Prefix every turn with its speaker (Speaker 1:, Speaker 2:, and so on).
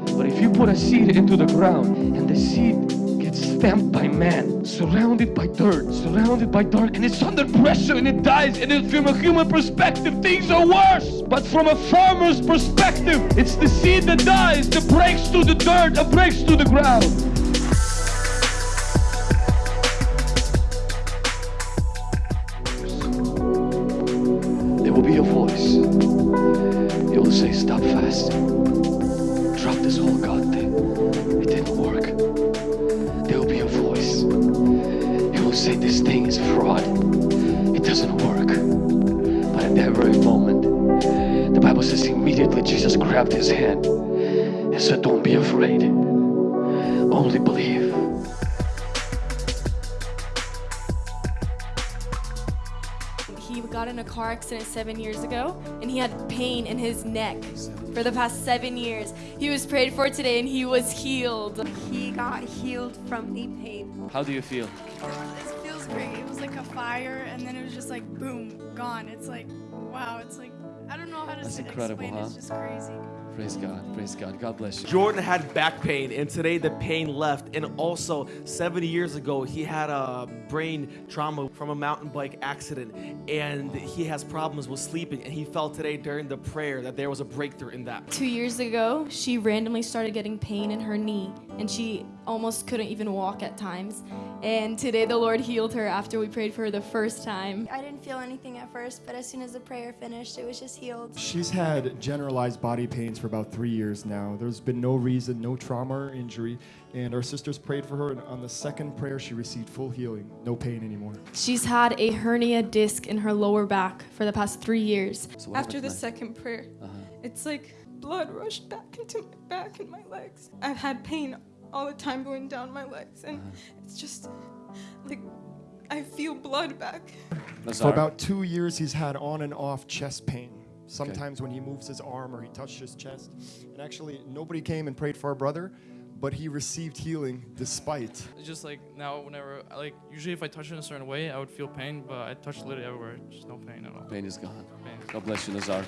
Speaker 1: But if you put a seed into the ground and the seed gets stamped by man, surrounded by dirt, surrounded by dark, and it's under pressure and it dies, and from a human perspective, things are worse. But from a farmer's perspective, it's the seed that dies, that breaks through the dirt, and breaks through the ground. There will be a voice. It will say, Stop fasting. Drop this whole God thing. It didn't work. There will be a voice. It will say, This thing is fraud. It doesn't work. But at that very moment, the Bible says immediately Jesus grabbed his hand and said, Don't be afraid. Only believe.
Speaker 2: Got in a car accident seven years ago and he had pain in his neck for the past seven years. He was prayed for today and he was healed.
Speaker 3: He got healed from knee pain.
Speaker 1: How do you feel?
Speaker 4: It feels great. It was like a fire, and then it was just like boom, gone. It's like wow. It's like I don't know how to
Speaker 1: That's incredible,
Speaker 4: explain.
Speaker 1: huh?
Speaker 4: It's just crazy.
Speaker 1: Praise God. Praise God. God bless you.
Speaker 5: Jordan had back pain, and today the pain left. And also, 70 years ago, he had a brain trauma from a mountain bike accident, and he has problems with sleeping. And he felt today during the prayer that there was a breakthrough in that.
Speaker 2: Two years ago, she randomly started getting pain in her knee and she almost couldn't even walk at times. And today the Lord healed her after we prayed for her the first time.
Speaker 6: I didn't feel anything at first, but as soon as the prayer finished, it was just healed.
Speaker 7: She's had generalized body pains for about three years now. There's been no reason, no trauma or injury, and our sisters prayed for her, and on the second prayer, she received full healing, no pain anymore.
Speaker 2: She's had a hernia disc in her lower back for the past three years.
Speaker 1: So
Speaker 8: After the
Speaker 1: tonight?
Speaker 8: second prayer,
Speaker 1: Uh-huh.
Speaker 8: it's like blood rushed back into my back and my legs. I've had pain all the time going down my legs, and
Speaker 1: Uh-huh.
Speaker 8: it's just like I feel blood back.
Speaker 1: Nazar,
Speaker 7: For about two years, he's had on and off chest pain. Sometimes when he moves his arm or he touched his chest. And actually, nobody came and prayed for our brother, but he received healing despite.
Speaker 9: It's just like now, whenever like, usually if I touch it in a certain way, I would feel pain, but I touch literally everywhere, just no pain at all.
Speaker 1: pain is gone.
Speaker 9: Pain.
Speaker 1: God bless you, Nazar.